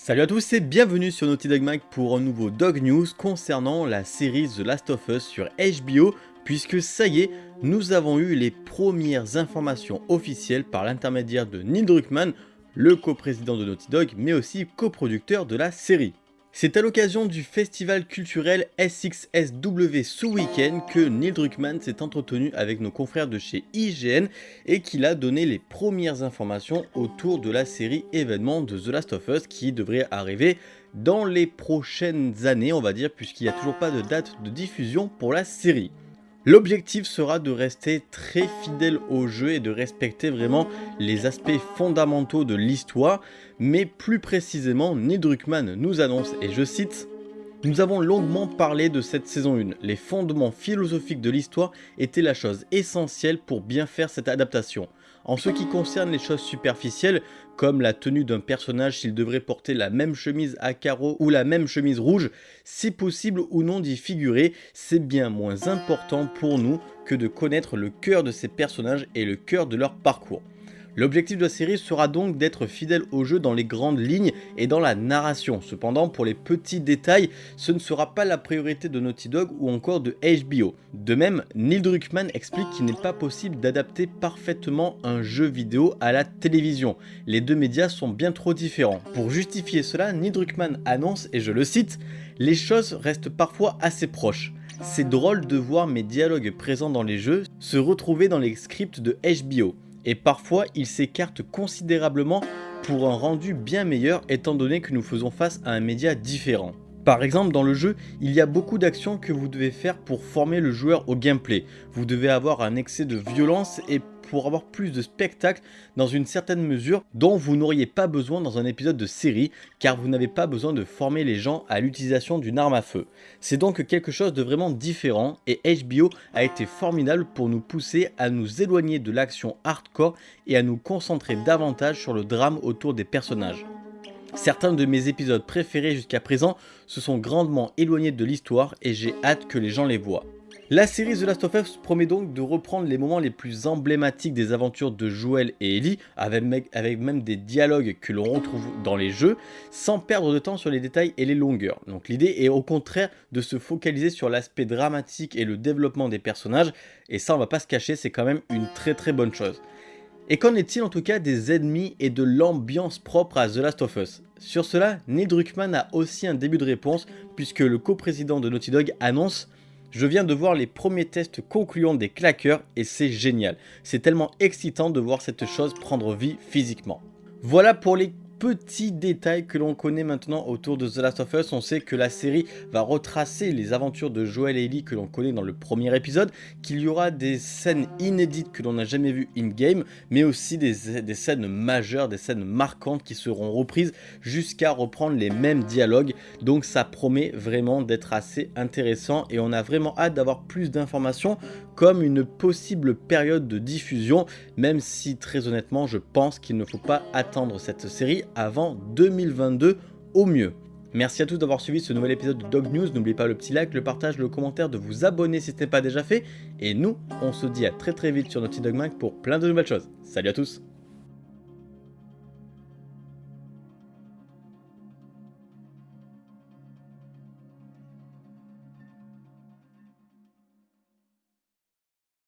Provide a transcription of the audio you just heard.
Salut à tous et bienvenue sur Naughty Dog Mag pour un nouveau Dog News concernant la série The Last of Us sur HBO puisque ça y est, nous avons eu les premières informations officielles par l'intermédiaire de Neil Druckmann, le coprésident de Naughty Dog mais aussi coproducteur de la série. C'est à l'occasion du festival culturel SXSW ce week-end que Neil Druckmann s'est entretenu avec nos confrères de chez IGN et qu'il a donné les premières informations autour de la série événement de The Last of Us qui devrait arriver dans les prochaines années on va dire puisqu'il n'y a toujours pas de date de diffusion pour la série. L'objectif sera de rester très fidèle au jeu et de respecter vraiment les aspects fondamentaux de l'histoire, mais plus précisément, Neil Druckmann nous annonce, et je cite, nous avons longuement parlé de cette saison 1, les fondements philosophiques de l'histoire étaient la chose essentielle pour bien faire cette adaptation. En ce qui concerne les choses superficielles, comme la tenue d'un personnage s'il devrait porter la même chemise à carreaux ou la même chemise rouge, c'est possible ou non d'y figurer, c'est bien moins important pour nous que de connaître le cœur de ces personnages et le cœur de leur parcours. L'objectif de la série sera donc d'être fidèle au jeu dans les grandes lignes et dans la narration. Cependant, pour les petits détails, ce ne sera pas la priorité de Naughty Dog ou encore de HBO. De même, Neil Druckmann explique qu'il n'est pas possible d'adapter parfaitement un jeu vidéo à la télévision. Les deux médias sont bien trop différents. Pour justifier cela, Neil Druckmann annonce, et je le cite, « Les choses restent parfois assez proches. C'est drôle de voir mes dialogues présents dans les jeux se retrouver dans les scripts de HBO et parfois il s'écarte considérablement pour un rendu bien meilleur étant donné que nous faisons face à un média différent. Par exemple dans le jeu, il y a beaucoup d'actions que vous devez faire pour former le joueur au gameplay. Vous devez avoir un excès de violence et pour avoir plus de spectacle dans une certaine mesure dont vous n'auriez pas besoin dans un épisode de série car vous n'avez pas besoin de former les gens à l'utilisation d'une arme à feu. C'est donc quelque chose de vraiment différent et HBO a été formidable pour nous pousser à nous éloigner de l'action hardcore et à nous concentrer davantage sur le drame autour des personnages. Certains de mes épisodes préférés jusqu'à présent se sont grandement éloignés de l'histoire et j'ai hâte que les gens les voient. La série The Last of Us promet donc de reprendre les moments les plus emblématiques des aventures de Joel et Ellie, avec, même des dialogues que l'on retrouve dans les jeux, sans perdre de temps sur les détails et les longueurs. Donc l'idée est au contraire de se focaliser sur l'aspect dramatique et le développement des personnages, et ça on va pas se cacher, c'est quand même une très très bonne chose. Et qu'en est-il en tout cas des ennemis et de l'ambiance propre à The Last of Us? Sur cela, Neil Druckmann a aussi un début de réponse, puisque le coprésident de Naughty Dog annonce je viens de voir les premiers tests concluants des claqueurs et c'est génial. C'est tellement excitant de voir cette chose prendre vie physiquement. Voilà pour les Petit détail que l'on connaît maintenant autour de The Last of Us, on sait que la série va retracer les aventures de Joel et Ellie que l'on connaît dans le premier épisode, qu'il y aura des scènes inédites que l'on n'a jamais vues in-game, mais aussi des, scènes majeures, des scènes marquantes qui seront reprises jusqu'à reprendre les mêmes dialogues, donc ça promet vraiment d'être assez intéressant et on a vraiment hâte d'avoir plus d'informations comme une possible période de diffusion, même si très honnêtement je pense qu'il ne faut pas attendre cette série avant 2022 au mieux. Merci à tous d'avoir suivi ce nouvel épisode de Dog News, n'oubliez pas le petit like, le partage, le commentaire, de vous abonner si ce n'est pas déjà fait, et nous, on se dit à très très vite sur Naughty Dog Mag pour plein de nouvelles choses. Salut à tous